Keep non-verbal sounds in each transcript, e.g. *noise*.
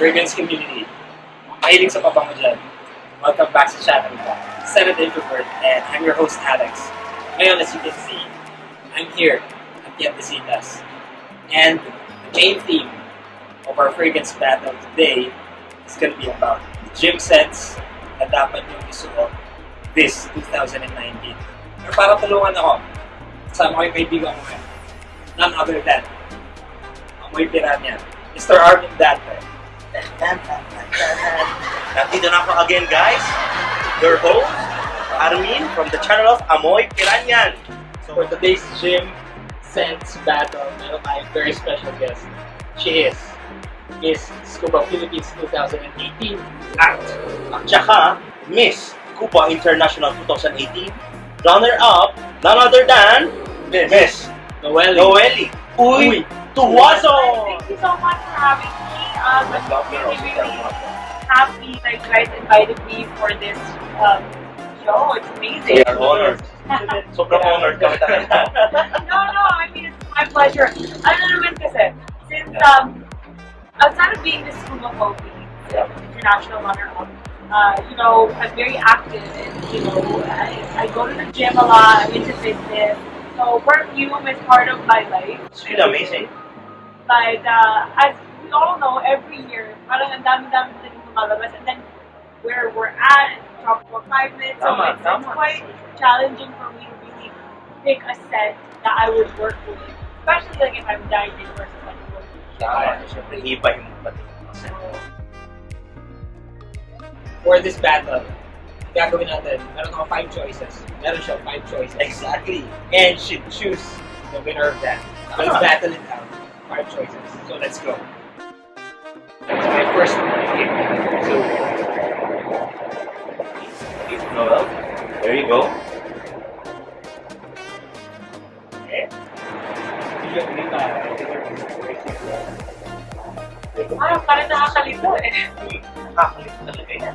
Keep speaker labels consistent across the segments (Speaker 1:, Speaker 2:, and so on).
Speaker 1: Fragrance community. Mahilig sa pabango dyan. Welcome back sa channel ko. Senate Introvert and I'm your host Alex. Ngayon, as you can see, I'm here at the Anticitas. And the main theme of our fragrance battle today is going to be about the gym scents na dapat yung isuot this 2019. Pero para tulungan ako, kasama ko yung kaibigan ko ngayon. None other than Amoy Piranha, Mr. Arvin Dante.
Speaker 2: Nandito na ako again, guys. Your host, Armin, from the channel of Amoy Piranyan.
Speaker 1: So for today's gym sense battle, meron tayong very special guest. She is Miss Scuba Philippines 2018 at
Speaker 2: At saka, Miss Cuba International 2018, runner-up, none other than Miss
Speaker 1: Noelle.
Speaker 2: Noeli Uy Tuwaso!
Speaker 3: Thank you so much for having me. Um, I'm really, really happy that you guys invited me for this um, show. It's amazing.
Speaker 2: We are honored. *laughs* Sobrang honored talaga. *laughs*
Speaker 3: no, no, I mean, it's my pleasure. Ano naman kasi, since um, outside of being of Philippines, international runner-up, uh, you know, I'm very active and, you know, I, I go to the gym a lot, I'm into fitness. So perfume is part of my life.
Speaker 2: It's really amazing.
Speaker 3: But uh, as we all know, every year, parang ang dami-dami din lumalabas. And then where we're at, tropical climate, so
Speaker 2: Tama,
Speaker 3: it's,
Speaker 2: tama.
Speaker 3: it's quite challenging for me to really pick a scent that I would work with. Especially like if I'm dieting versus like working.
Speaker 2: Tama. Siyempre, iba yung pati.
Speaker 1: For this battle, gagawin natin, meron ako five choices. Meron siya five choices.
Speaker 2: Exactly.
Speaker 1: And should choose the winner of that. Let's battle it out. Five choices. So let's go. So my first one. So,
Speaker 2: Noel, there you go.
Speaker 3: Ah, parang nakakalito eh.
Speaker 2: Nakakalit talaga yan.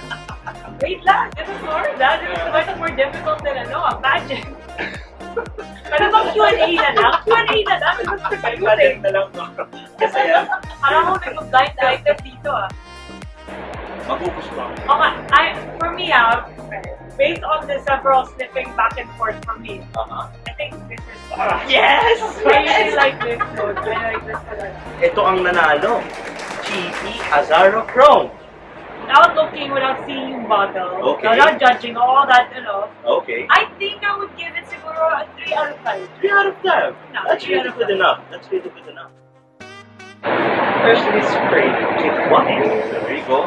Speaker 2: *laughs*
Speaker 3: Wait lang, this is hard. ah. This is much more difficult than ano, *laughs* a pageant. Pero bang Q&A na lang? Q&A na lang.
Speaker 1: To. Kasi yan.
Speaker 3: Parang ako nag-blind item dito ah.
Speaker 2: Magupos ba?
Speaker 3: Okay, I, for me ah, based on the several sniffing back and forth from me,
Speaker 2: Uh-huh.
Speaker 3: I think this is
Speaker 1: Yes!
Speaker 3: I really like this note. I like this one.
Speaker 2: Ito ang nanalo. GP Azaro Chrome.
Speaker 3: Without looking, without seeing yung bottle,
Speaker 2: Okay.
Speaker 3: without judging all that, you know,
Speaker 2: Okay.
Speaker 3: I think I would give it siguro a 3 out of 5.
Speaker 2: 3 out of 10. That's really good enough. That's really good enough.
Speaker 1: Freshly sprayed.
Speaker 2: Take one. There you go.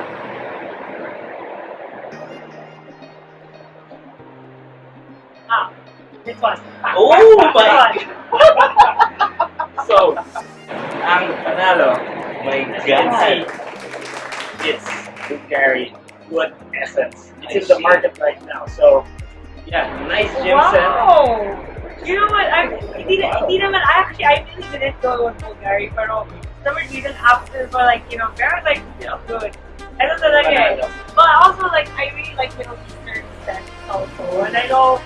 Speaker 3: Ah, this one.
Speaker 2: Oh my. *laughs* *laughs*
Speaker 1: So, ang panalo,
Speaker 2: My
Speaker 1: as you can see,
Speaker 2: God.
Speaker 1: it's Bulgari Wood Essence. It's
Speaker 2: I
Speaker 1: in the market right now. So, yeah, nice gym set.
Speaker 3: Wow! You know what? I hindi, na- hindi naman, I actually, I really didn't go with Bulgari, pero some reason after, for like, you know, very like, you know, good. I don't know like it. But also, like, I really like Middle Eastern scents also. And I know,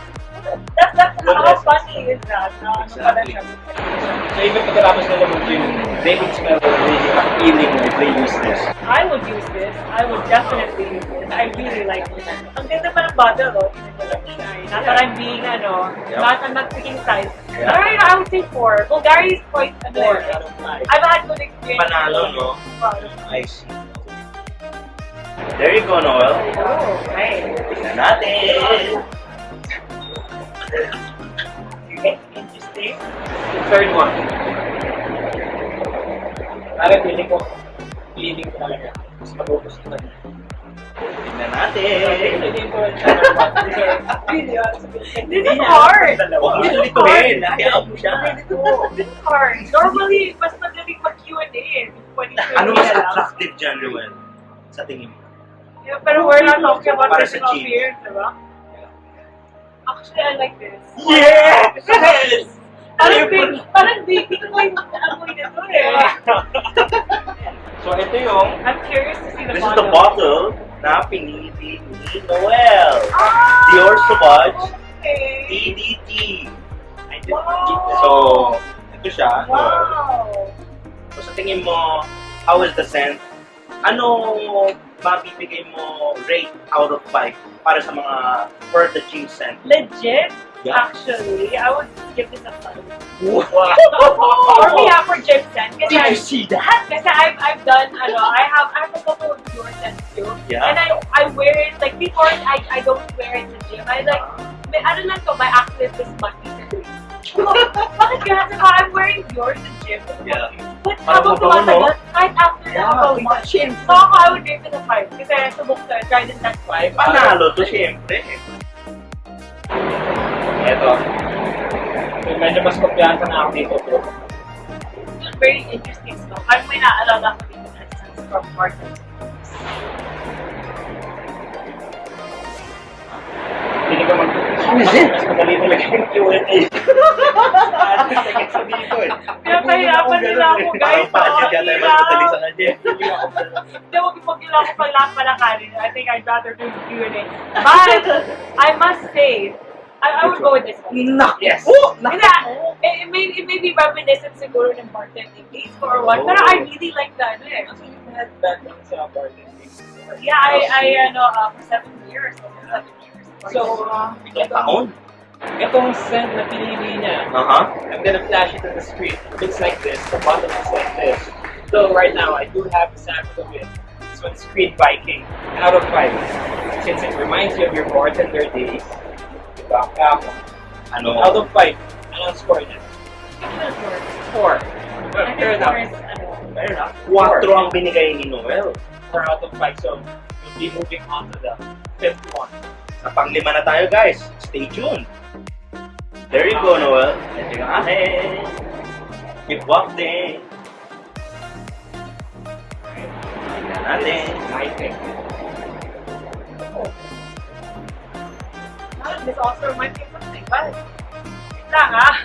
Speaker 3: that, that's
Speaker 2: Good
Speaker 3: how funny is that? Pala
Speaker 2: Exactly.
Speaker 1: So, even pagkatapos nila mag-gym, they would smell really appealing if they use this.
Speaker 3: I would use this. I would definitely use this. I really like this. Ang ganda pa ng bottle, oh. Tingnan mo lang. Not that I'm being, ano,
Speaker 2: Yep.
Speaker 3: not, I'm not picking size.
Speaker 2: Yeah.
Speaker 3: Alright, I would say four. Bulgari is quite, ano,
Speaker 1: Four out of five.
Speaker 3: I've had good experience.
Speaker 2: Panalo, no? I see. There you go, Noel.
Speaker 3: Oh, okay.
Speaker 2: Tingnan natin.
Speaker 1: Interesting. The third one. Parang feeling ko, feeling ko talaga. Mas magugusto na niya.
Speaker 2: Tingnan natin.
Speaker 1: Feeling ko, another one. These are really awesome.
Speaker 3: This is hard.
Speaker 2: Huwag mo nilituhin. Hayaan mo siya.
Speaker 3: This is hard. Normally, mas magaling mag-Q&A. When you
Speaker 2: Ano mas
Speaker 3: Q&A lang.
Speaker 2: attractive dyan, Noel? Sa tingin mo?
Speaker 3: Yeah, pero we're not talking about
Speaker 2: Para sa
Speaker 3: personal
Speaker 2: cheap.
Speaker 3: appearance, diba? Actually, I like this.
Speaker 2: Yes!
Speaker 3: Parang big, parang baby ko yung amoy nito eh. *laughs*
Speaker 2: So, ito yung,
Speaker 3: I'm curious to see the
Speaker 2: this is the bottle na pinili ni Noel.
Speaker 3: Ah!
Speaker 2: Dior Sauvage
Speaker 3: Okay.
Speaker 2: EDT.
Speaker 1: I did
Speaker 3: Wow.
Speaker 2: So, ito siya.
Speaker 3: Wow.
Speaker 2: So, sa tingin mo, how is the scent ano mabibigay mo rate out of 5 para sa mga for the scent?
Speaker 3: Legit,
Speaker 2: Yeah.
Speaker 3: actually, I would give this a five.
Speaker 2: Wow!
Speaker 3: For me, ah, for gym. Kasi,
Speaker 2: Did you see that?
Speaker 3: kasi I've, I've done, ano, I have, I have a couple of your scents too.
Speaker 2: Yeah.
Speaker 3: And I, I wear it, like before, I, I don't wear it in the gym. I like, may, ano lang to, my active is service. Bakit kaya sa I'm wearing yours in gym?
Speaker 2: Yeah.
Speaker 3: But habang tumatagal, kahit after
Speaker 2: Yeah,
Speaker 3: about months, so ako, I would rate it a 5. Kasi subok to, tried and that's 5.
Speaker 2: Panalo to syempre.
Speaker 1: Ito. Medyo mas kumpiyansa na ako dito, bro.
Speaker 3: Very interesting stuff. Ang may naalala ko dito na sense from Martin.
Speaker 1: Hindi ko mag...
Speaker 2: How is it?
Speaker 1: Mas madali talaga yung Q&A. Sa dito eh.
Speaker 3: Pinapahirapan nila ako, guys.
Speaker 2: Parang packet yata yung mas madali sa kanya.
Speaker 3: Hindi, huwag ipag kailangan ko pag lahat palakarin. I think I'd rather do the Q&A. But, I must say, I, I would go with this one.
Speaker 2: No.
Speaker 1: Yes.
Speaker 2: Oh,
Speaker 3: Hindi, it, it, may, it may be reminiscent siguro ng bartending days or what, pero I really like that. Ano eh.
Speaker 1: Had that lang sa bartending.
Speaker 3: Yeah, I, I ano, uh, for seven years, almost seven years.
Speaker 1: So, uh,
Speaker 2: Ilang taon?
Speaker 1: itong scent na pinili niya,
Speaker 2: Aha.
Speaker 1: I'm gonna flash it on the screen. It looks like this. The bottom is like this. So right now, I do have a sample of it. This one's Creed Viking. Out of five. Since it reminds you of your bartender days, diba? Ako.
Speaker 2: Ano?
Speaker 1: Out of five, anong score niya? Four. Well,
Speaker 3: I
Speaker 1: fair
Speaker 3: think
Speaker 1: enough. Fair enough.
Speaker 2: Quatro ang binigay ni Noel.
Speaker 1: Four out of five. So we'll be moving on to the fifth one.
Speaker 2: Sa panglima na tayo guys. Stay tuned. There you go, Noel. Ito yung akin. Keep wafting. Tingnan natin.
Speaker 1: I think.
Speaker 3: This also reminds me of something, but wait lang ah.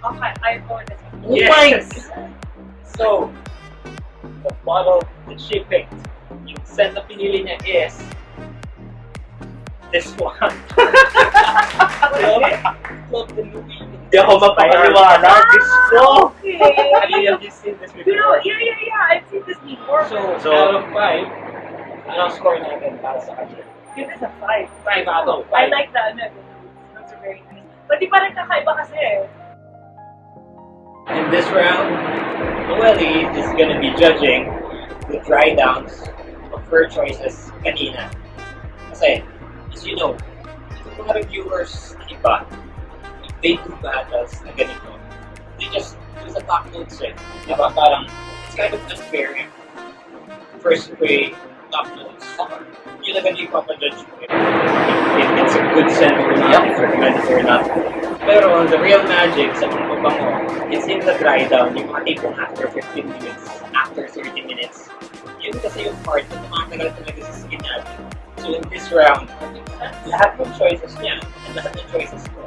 Speaker 3: Okay, I with this one.
Speaker 2: Oh my
Speaker 1: Yes. So, the bottle that she picked, yung scent na pinili niya is this one. *laughs* De Louis.
Speaker 2: Hindi ako mapapaliwanag. Gusto.
Speaker 3: Okay.
Speaker 1: Have you, have you seen this
Speaker 3: You know, yeah, yeah, yeah. I've seen this before.
Speaker 1: So,
Speaker 2: So-
Speaker 1: out of five, anong score natin para sa kanya?
Speaker 3: give this a five.
Speaker 1: Five out of five.
Speaker 3: I like the ano, the notes. Those are very nice. But di pa rin kakaiba kasi eh.
Speaker 1: In this round, Noelle is gonna be judging the dry downs of her choices kanina. Kasi, as you know, itong mga reviewers na iba, if they do battles na ganito, they just use the top notes eh. Diba? Parang, it's kind of unfair first way, top notes. Yun na ganun yung papajudge mo if, if it's a good scent or not, if recommended or not. Pero the real magic sa mga mabango, it's in the dry down, yung mga tipong after 15 minutes, after 30 minutes. Yun kasi yung part na tumatagal talaga sa skin natin. So in this round, lahat ng choices niya, at lahat ng choices ko,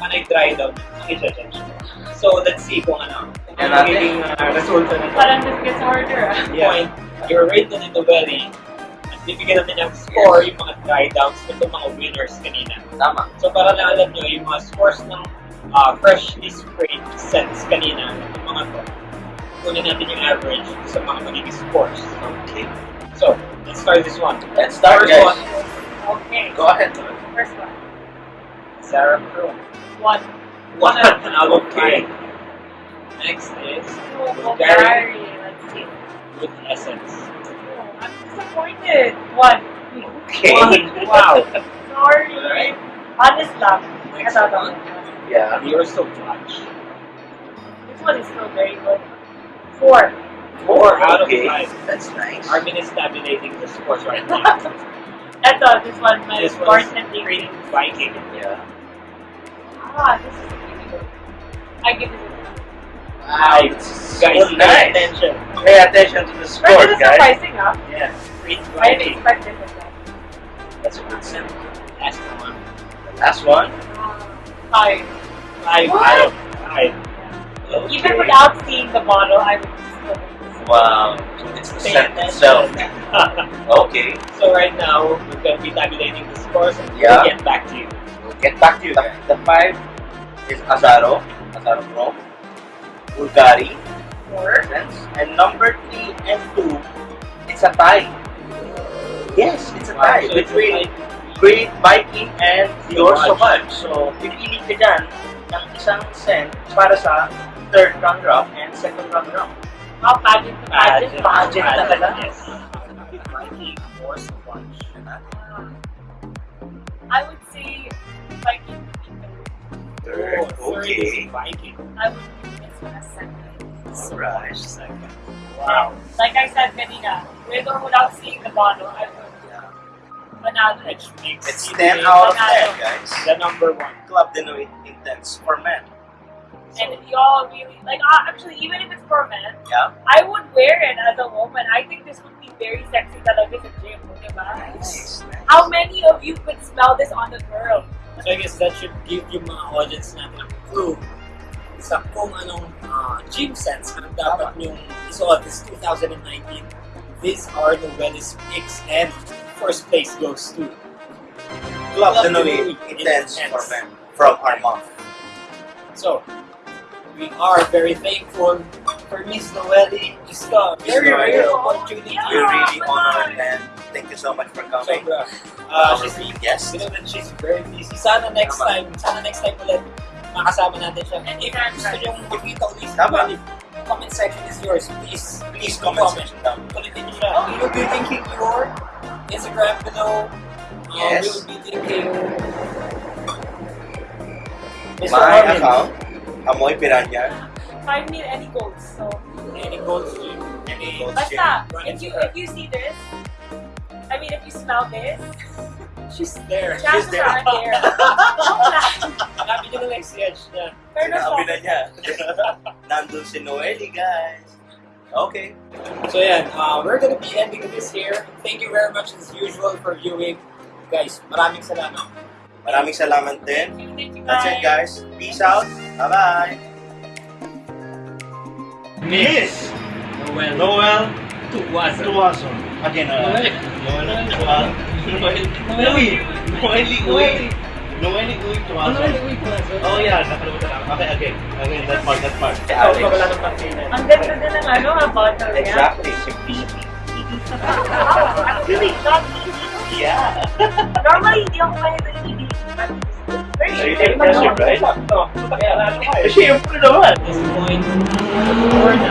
Speaker 1: panay dry down ang i-judge. So let's see kung ano, kung
Speaker 2: Yan
Speaker 1: ano
Speaker 2: natin.
Speaker 1: magiging uh, resulta nito.
Speaker 3: Parang this gets harder ah.
Speaker 1: point, your rate na nito very, at bibigyan natin ng score yung mga dry downs nito mga winners kanina.
Speaker 2: Tama.
Speaker 1: So para lang alam nyo, yung mga scores ng uh, freshly sprayed scents kanina, yung mga to, kunin natin yung average sa mga magiging scores.
Speaker 2: Okay.
Speaker 1: So, let's start this one.
Speaker 2: Let's start,
Speaker 1: First
Speaker 2: guys.
Speaker 1: one,
Speaker 3: Okay.
Speaker 2: Go ahead.
Speaker 3: First one.
Speaker 1: Sarah Crow.
Speaker 3: One.
Speaker 1: One out of *laughs*
Speaker 2: Okay.
Speaker 1: Next is
Speaker 3: Oh,
Speaker 1: Bulgari
Speaker 3: Bulgari. Let's see.
Speaker 1: with Essence.
Speaker 3: Oh, I'm disappointed. One.
Speaker 2: Okay.
Speaker 1: One. *laughs* Wow.
Speaker 3: Sorry.
Speaker 1: Alright.
Speaker 3: Honest lang.
Speaker 1: Next
Speaker 3: Ito, ito.
Speaker 1: one.
Speaker 2: Yeah.
Speaker 1: You're so clutch.
Speaker 3: This one is still very good. Four.
Speaker 1: Four out of five.
Speaker 2: That's nice.
Speaker 1: Armin is tabulating the scores right *laughs* now.
Speaker 3: Ito, this one, my
Speaker 1: this one is
Speaker 3: bartending.
Speaker 1: Creed Viking.
Speaker 2: Yeah.
Speaker 3: Ah, this is really good. I give it a
Speaker 2: Wow,
Speaker 1: Guys,
Speaker 2: it's
Speaker 1: guys, pay
Speaker 2: nice.
Speaker 1: attention.
Speaker 2: Pay attention to the
Speaker 3: But
Speaker 2: scores,
Speaker 3: this is
Speaker 2: guys.
Speaker 3: surprising, huh?
Speaker 1: Yeah, Creed
Speaker 3: I didn't
Speaker 1: Viking.
Speaker 3: expect this as.
Speaker 2: That's a good scent.
Speaker 1: Last one.
Speaker 2: Last one.
Speaker 3: Five.
Speaker 1: Five
Speaker 3: What?
Speaker 1: out of five.
Speaker 3: Even
Speaker 2: Okay.
Speaker 3: without seeing the bottle, I would still.
Speaker 2: Wow. It's the scent itself. *laughs* Okay.
Speaker 1: so right now, we're going to be tabulating the scores and
Speaker 2: Yeah.
Speaker 1: we'll get back to you.
Speaker 2: Get back to you. The, the five is Azzaro. Azzaro Pro. Bulgari.
Speaker 3: Four.
Speaker 2: And number three and two, it's a tie. Yes, it's a tie
Speaker 1: So
Speaker 2: between Creed Viking and Dior
Speaker 1: Sauvage.
Speaker 2: Sauvage. So, pipili ka dyan ng isang cent para sa third runner-up and second runner-up.
Speaker 3: Oh, pageant to pageant.
Speaker 2: Pageant talaga.
Speaker 1: Yes. Viking or Sauvage.
Speaker 3: I would third.
Speaker 1: Viking.
Speaker 3: I would give this one a second.
Speaker 2: Alright.
Speaker 1: Second. Wow.
Speaker 3: Like I said kanina, with or without seeing the bottle, I would banana it.
Speaker 1: Which makes
Speaker 2: It's
Speaker 1: it
Speaker 2: 10 out of 10, guys.
Speaker 1: the number one.
Speaker 2: Club de Nuit Intense for men.
Speaker 3: And y'all really like uh, actually even if it's for men,
Speaker 2: Yeah.
Speaker 3: I would wear it as a woman. I think this would be very sexy talaga sa gym, diba?
Speaker 2: Nice.
Speaker 3: How many of you could smell this on a girl?
Speaker 1: So I guess that should give yung mga audience natin a clue sa kung anong uh, gym sense ang dapat yung isuot this 2019. These are the Wellis picks and first place goes to
Speaker 2: Club de
Speaker 1: Nuit
Speaker 2: Intense for men from our mom.
Speaker 1: So, we are very thankful for Miss Noeli. It's a very rare opportunity.
Speaker 2: We're really honored and thank you so much for coming.
Speaker 1: Sobra.
Speaker 2: Uh,
Speaker 1: Uh, she's,
Speaker 2: yes.
Speaker 1: we know she's very busy. Sana next time, sana next time ulit makasama natin siya. And if gusto nyo makita ulit
Speaker 2: Tama.
Speaker 1: Comment section is yours. Please,
Speaker 2: Please comment section down.
Speaker 1: Kulitin niyo siya. We will be linking your Instagram below. Uh,
Speaker 2: Yes.
Speaker 1: We will be linking Mr.
Speaker 2: My
Speaker 1: Armin.
Speaker 2: account, Amoy Piranha.
Speaker 3: Find me any goals. So
Speaker 1: Any goals to any
Speaker 2: Goals.
Speaker 3: basta if you if you see this, I mean if you smell this,
Speaker 1: She's there.
Speaker 3: chances
Speaker 2: there.
Speaker 3: are I'm there. *laughs*
Speaker 1: Hanapin niyo na lang si Edge niya.
Speaker 3: Pero
Speaker 2: Sinabi na niya. Nandun si Noeli, guys. Okay.
Speaker 1: So yeah, uh, we're gonna be ending this here. Thank you very much as usual for viewing. Guys, maraming salamat.
Speaker 2: Maraming salamat din.
Speaker 3: thank you
Speaker 2: That's it, guys. Peace out. Bye-bye. Miss
Speaker 1: Noel.
Speaker 2: Noel
Speaker 1: Tuwasan.
Speaker 2: Tuwason. Again, uh,
Speaker 1: Noel.
Speaker 2: Noel Tuwason. Noel. Uy! Noeli Uy! Noeli Uy Tuwason. Oh yeah, nakalimutan ako. Okay, again. Again, that part, that part.
Speaker 1: Ikaw pa wala ng pansinan.
Speaker 3: Ang ganda din ng ano, ha, bottle niya.
Speaker 2: Exactly. Simplicity.
Speaker 3: Really? Not
Speaker 2: Yeah.
Speaker 3: Normally, hindi ako kaya ng hindi. Very
Speaker 2: So you
Speaker 3: very
Speaker 2: take pressure,
Speaker 3: much.
Speaker 2: right?
Speaker 1: Ito. Kaya lang.
Speaker 2: Siyempre naman.
Speaker 1: At this point, or na,